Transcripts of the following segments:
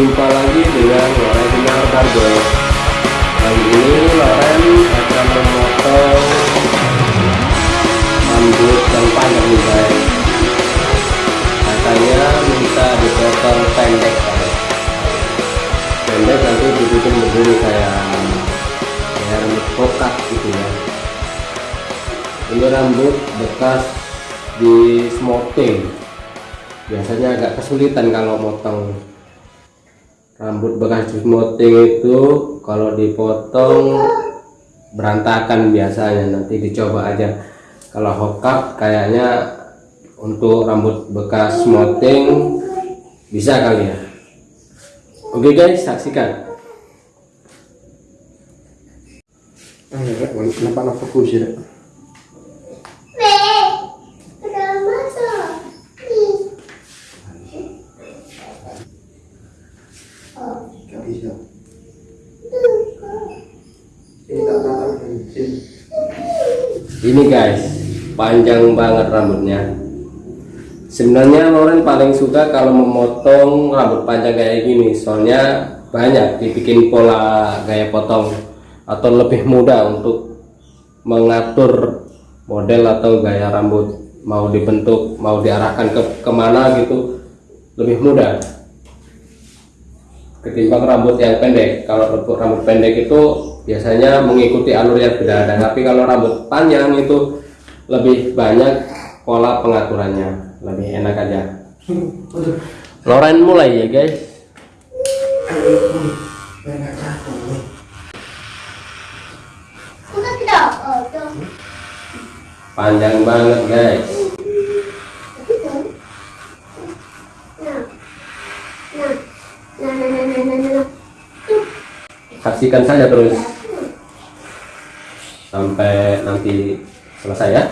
Berjumpa lagi dengan Loren Sinar Barber Kali ini Loren akan memotong rambut yang panjang nih guys. Katanya minta dipotong pendek guys. Pendek nanti dibikin berdiri kayak rambut kokat gitu ya. Ini rambut bekas di smoothing biasanya agak kesulitan kalau motong rambut bekas smoothing itu kalau dipotong berantakan biasanya. Nanti dicoba aja. Kalau hokap kayaknya untuk rambut bekas smoothing bisa kali ya. Oke guys saksikan. Kenapa nak fokus ya? Ini guys panjang banget rambutnya. Sebenarnya Loren paling suka kalau memotong rambut panjang kayak gini soalnya banyak dibikin pola gaya potong atau lebih mudah untuk mengatur model atau gaya rambut. Mau dibentuk mau diarahkan ke ke mana gitu lebih mudah. Ketimbang rambut yang pendek. Kalau rambut rambut pendek itu biasanya mengikuti alur yang berada tapi kalau rambut panjang itu lebih banyak pola pengaturannya lebih enak aja. Loren mulai ya guys. Panjang banget guys saksikan saja terus. Sampai nanti selesai ya.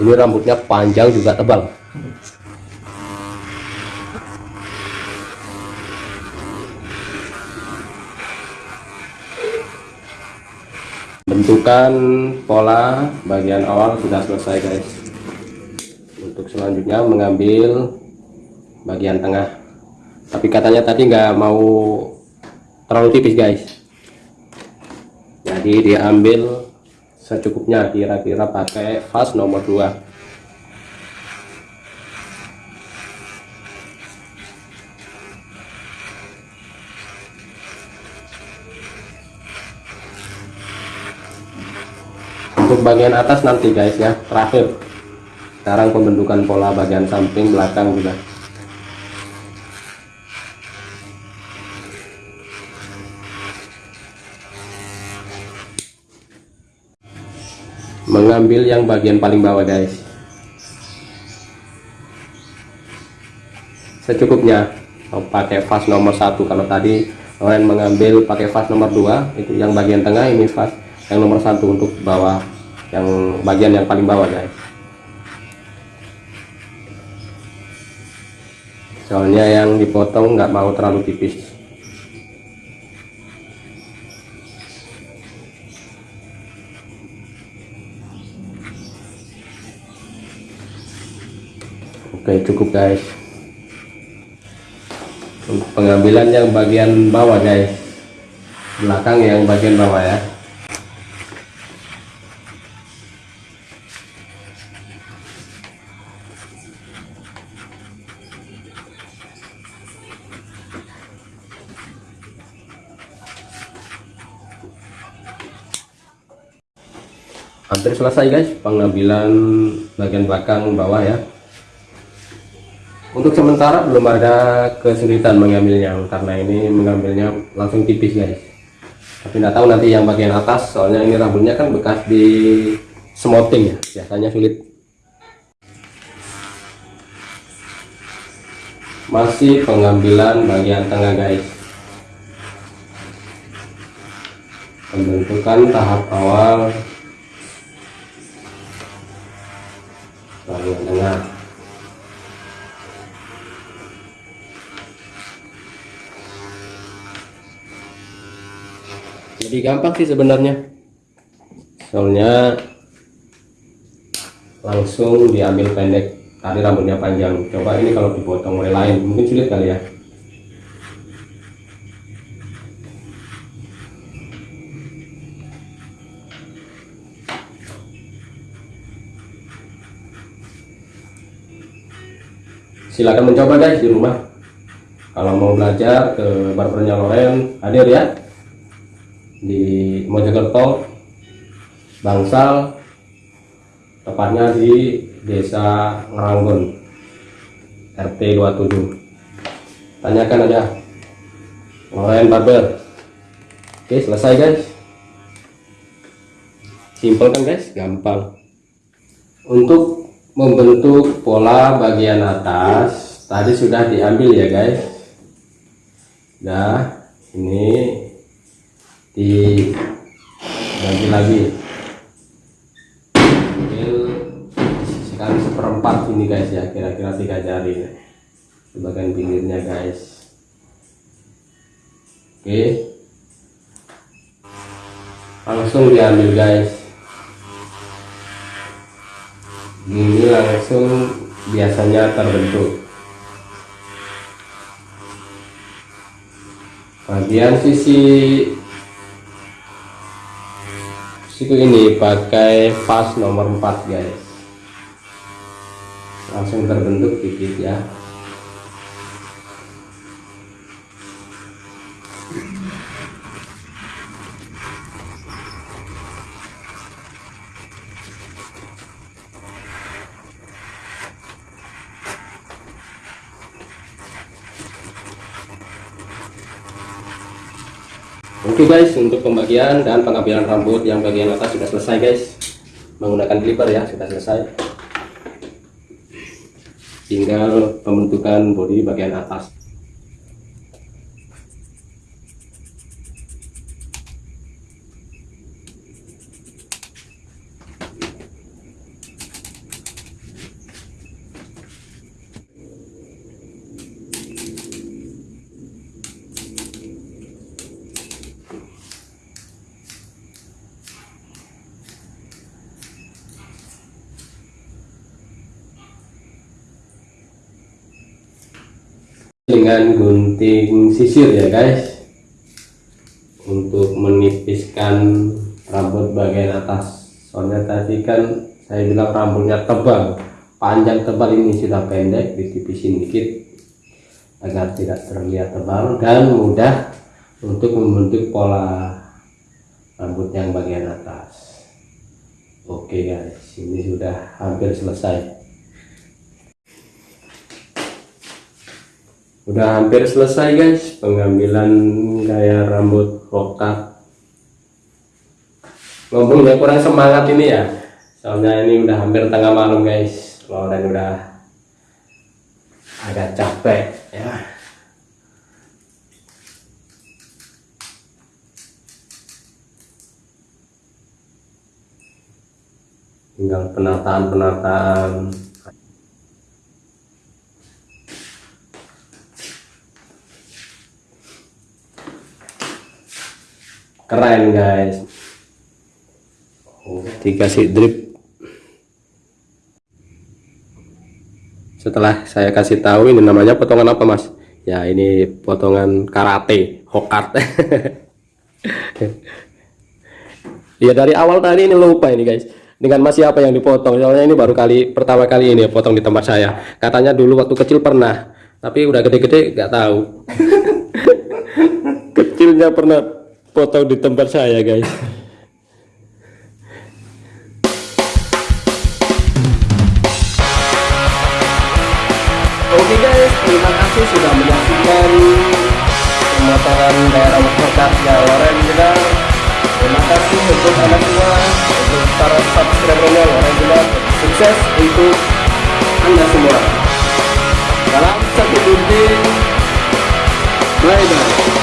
Ini rambutnya panjang juga tebal bentukan pola bagian awal sudah selesai guys. Untuk selanjutnya mengambil bagian tengah. Tapi katanya tadi nggak mau terlalu tipis guys. Jadi diambil secukupnya kira-kira pakai vas nomor 2 untuk bagian atas nanti guys ya. Terakhir. Sekarang pembentukan pola bagian samping belakang juga. Mengambil yang bagian paling bawah guys. Secukupnya. Mau pakai vas nomor satu. Kalau tadi kalian mengambil pakai vas nomor 2 itu yang bagian tengah ini vas yang nomor satu untuk bawah yang bagian yang paling bawah guys. Soalnya yang dipotong nggak mau terlalu tipis. Oke cukup guys. Pengambilan yang bagian bawah guys. Belakang yang bagian bawah ya hampir selesai guys pengambilan bagian belakang bawah ya. Untuk sementara belum ada kesulitan mengambilnya karena ini mengambilnya langsung tipis guys. Tapi nggak tahu nanti yang bagian atas soalnya ini rambutnya kan bekas di smoothing ya. Biasanya sulit. Masih pengambilan bagian tengah guys. Pembentukan tahap awal jadi gampang sih sebenarnya. Soalnya langsung diambil pendek. Tadi rambutnya panjang. Coba ini kalau dipotong oleh lain mungkin sulit kali ya. Silakan mencoba guys di rumah. Kalau mau belajar ke barbernya Loren hadir ya. Di Mojokerto Bangsal tepatnya di desa Ngeranggon RT 27 tanyakan aja. Loren Barber. Oke selesai guys. Simple kan guys. Gampang. Untuk membentuk pola bagian atas. Tadi sudah diambil ya guys. Nah ini dibagi lagi. Ambil sekali seperempat ini guys ya kira-kira tiga jari di bagian pinggirnya guys. Oke. Langsung diambil guys ini langsung biasanya terbentuk. Bagian sisi siku ini pakai pas nomor 4 guys. Langsung terbentuk dikit ya Oke guys, untuk pembagian dan pengambilan rambut yang bagian atas sudah selesai guys. Menggunakan clipper ya, sudah selesai. Tinggal pembentukan bodi bagian atas. Dengan gunting sisir ya guys. Untuk menipiskan rambut bagian atas. Soalnya tadi kan saya bilang rambutnya tebal. Panjang tebal ini sudah pendek ditipisin dikit. Agar tidak terlihat tebal dan mudah untuk membentuk pola rambut yang bagian atas. Oke guys. Ini sudah hampir selesai udah hampir selesai guys pengambilan gaya rambut rokat ngomongnya kurang semangat ini ya. Soalnya ini udah hampir tengah malam guys. Loren udah agak capek ya. Tinggal penataan-penataan keren guys. Dikasih drip. Setelah saya kasih tahu ini namanya potongan apa mas? Ya ini potongan karate hokart ya dari awal tadi ini lupa ini guys. Dengan masih apa yang dipotong? Soalnya ini baru kali pertama kali ini potong di tempat saya. Katanya dulu waktu kecil pernah tapi udah gede-gede nggak tahu. Kecilnya pernah potong di tempat saya guys. Oke guys terima kasih sudah menyaksikan pemotongan daerah masyarakat Loren juga terima kasih untuk anda semua untuk para subscribernya Loren juga sukses untuk anda semua. Salam satu gunting bye bye